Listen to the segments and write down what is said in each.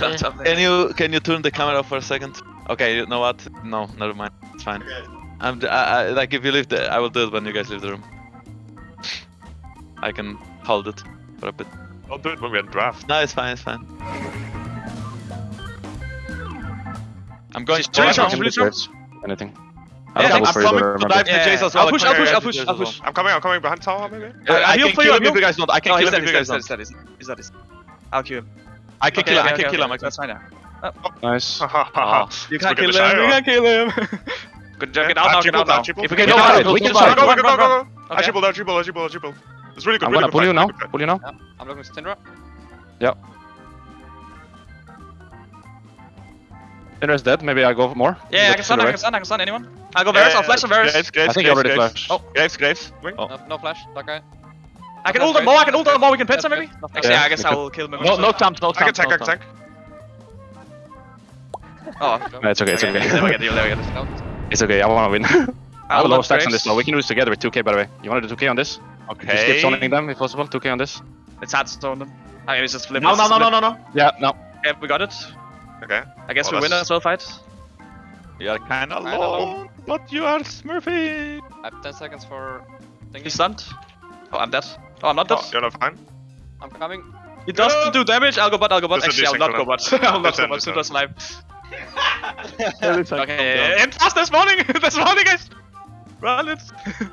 Top, top. Can you can you turn the camera for a second? Okay, you know what? No, never mind. It's fine. I'm d- I, I- like if you leave the, I will do it when you guys leave the room. I can hold it for a bit. Don't do it when we're in draft. No, it's fine. It's fine. I'm going. To to- Can do waves. Anything. I Yeah, I'm coming to dive to Jace as well. I'll push, I'm I'll push, I'll push, I'll push. I'm coming, I'm coming behind tower maybe. Uh, I heal can for you, kill I'll him if heal. you guys don't. I can No, kill he's him dead, if you he's guys dead, don't. he's dead, he's dead, he's dead, he's dead. I'll kill him. I can Okay, kill him. I can okay, kill him. I okay, can. That's fine now. Nice. Oh, You can't can't kill kill him, oh. ah, him, you you can't can't kill him. Good job, get out ah, now, get out ah, now. If we can No, get out, we we can can fight. Go, go, go, go, go. I Okay. triple there, triple there, triple there, triple. It's really good. I'm gonna pull you now. really good fight. Pull you now. I'm looking to Syndra. Syndra's dead. Maybe I go for more. Yeah, I can stun, I can stun, I can stun anyone. I'll go Yeah, Varus, I'll flash on Varus. Graves, Graves, I think you Graves, already Graves. flashed. Oh. Graves, Graves. Wing. No, no flash, that guy. I can ult him more, I can ult him more, we can pit him maybe? Actually, yeah, I guess I'll kill him. No, no stamp, no I can stamp. tank, I can tank. Oh, No, it's okay. It's okay. okay. We get it, there we get. It's okay. I wanna win. I have I'll a low let stacks on this though. We can do this together with 2k by the way. You wanna do 2k on this? Okay. Just keep Okay. zoning them if possible. 2k on this. It's hard to stone them. I mean, it's just flip. No, no, no, no, no, no. Yeah. No. Yeah, we got it. Okay. I guess Oh, we win that's- as well, fight. You are kind of Kinda low, but you are smurfy. I have 10 seconds for thingy. He's stunned. Oh, I'm dead. Oh, I'm not Oh, dead. you're not fine. I'm coming. He doesn't do damage. I'll go bot, I'll go bot. This Actually, I'll not go bot. I'll not This go end, bot. this Syndra's alive. Okay. Okay, and fast this morning! this morning, guys! Run it!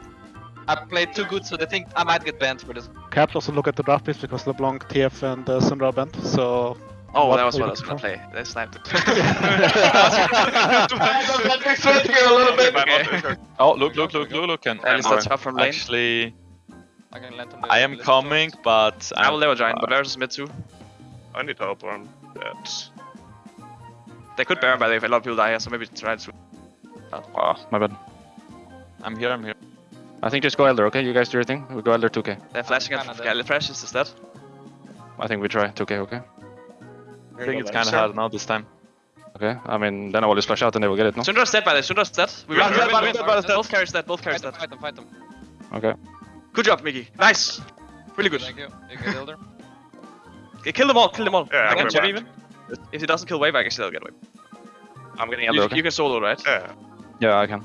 I played too good, so they think I might get banned for this. Caps also look at the draft picks because LeBlanc, TF, and uh, Syndra are banned. So Oh, What that was what I was gonna play. They sniped it. Okay. Oh, look, look, look, look, look. And At least that's up from lane. actually, I can land on the I am coming, first. but I will I'm, never join, but Varus is mid too. I need help on I'm. They could Baron by the way if a lot of people die here, so maybe try to. Oh, my bad. I'm here. I'm here. I think just go Elder. Okay, you guys do your thing. We go Elder 2k. They're flashing at Kinda Galley Fresh, is that? I think we try 2k. Okay. I think it's kind of hard now this time. Okay. I mean, then I will just flash out and they will get it. No. Syndra's dead by the way, Syndra's dead. We Yeah, win, we yeah, win, but- we win. but- but- Both carries dead, both carries Fight dead. them, fight them, fight them. Okay. Good job, Mickey. Nice! Really good. Thank you. You get elder. Okay, kill them all, kill them all. Yeah, I I'm can going jab back. even. If he doesn't kill Wave, I guess he'll get away. I'm getting You, Elder. Okay. you can solo, right? Yeah. Yeah, I can.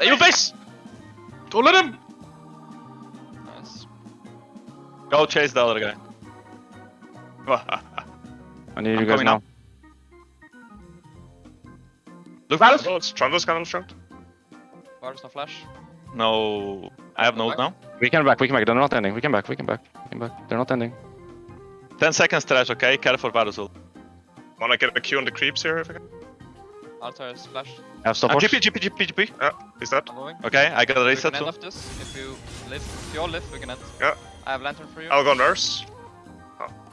Hey, you base! Don't let him! Nice. Go chase the other guy. I need I'm you guys now. now. Look, Oh, it's Trundle's kind of strong. Varus no flash. No, I have no now. We can back. We can back. They're not ending. We can back. We can back. We can back. They're not ending. 10 seconds trash, okay? Care for Varus. Wanna get a Q on the creeps here if I can? Altar is flash. I have stop Uh, watch. GP, GP, GP, GP. Yeah, is that? I'm. Okay, I got a We reset can end too. off this. If you live, if you all live, we can end. Yeah. I have lantern for you. I'll go nurse.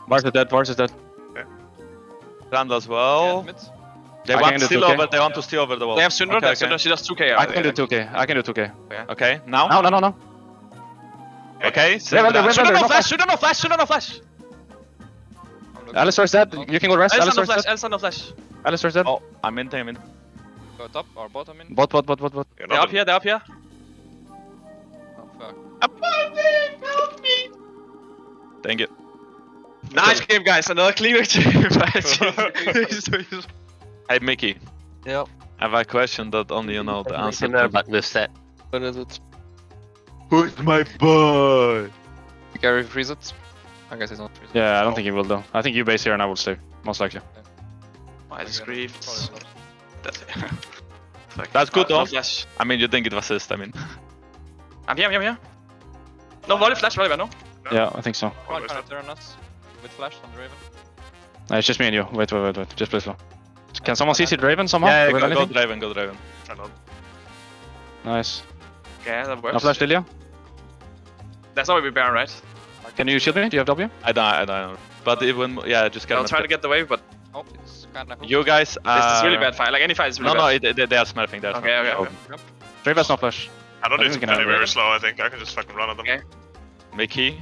Varus is dead. Varus is dead. Rand as Yeah, well. mid. They I want can to steal over. They want to steal over the wall. They have Syndra, Okay, okay. She does 2k. I can do 2k. I can do 2k. Okay, now. No, no, no, no. Okay, Yeah, Syndra. well, well, Syndra no no flash, Syndra no flash, Syndra no flash! I'm. Alistar's dead. You can go rest. Alistar no flash, dead. Alistar no flash. Alistar's dead. Oh, I'm in, I'm in. Go top or bottom in. Bot, bot, bot, bot, bot. They're up here, they're up here. Oh fuck. Help me! Thank you. Nice game, guys. Another clean victory. Hey, Mickey. Yep. I have a question that only you know the answer know to. about this set. What is it? Who's my boy? Gary freeze it. I guess it's not freeze it. Yeah, I don't think he will though. I think you base here and I will stay. Most likely. I just grieved. Probably not. That's That's good no though. flash. I mean, you think it was assist, I mean. I'm here, I'm here, I'm here. No, volley flash, volley, no? Yeah, I think so. Come on, Always turn us. With flash on Draven. Uh, it's just me and you. Wait, wait, wait, wait. Just play slow. Can someone CC Draven somehow? Yeah, Do we go, have go anything? Draven, go Draven. Nice. Okay, that works. No flash Lilia. That's not we Baron, right? Can you shield me? Do you have W? I don't, I don't know. But even, yeah, just get I'll try to get the wave, but Oh, it's kinda hooked. You guys, uh, this is really bad fight. Like any fight is really No, no, bad. it, they, they are smurfing. They are Okay, smurfing. okay, okay. Draven's no flash. I don't I need think to we can play very slow, I think. I can just fucking run at them. Okay. Mickey.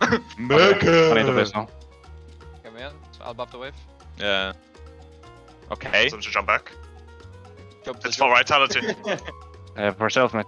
Mickey. I need to play slow. Come in. So I'll buff the wave. Yeah. Okay. So to jump back. Jump to It's jump. for vitality. Uh, for self, mate.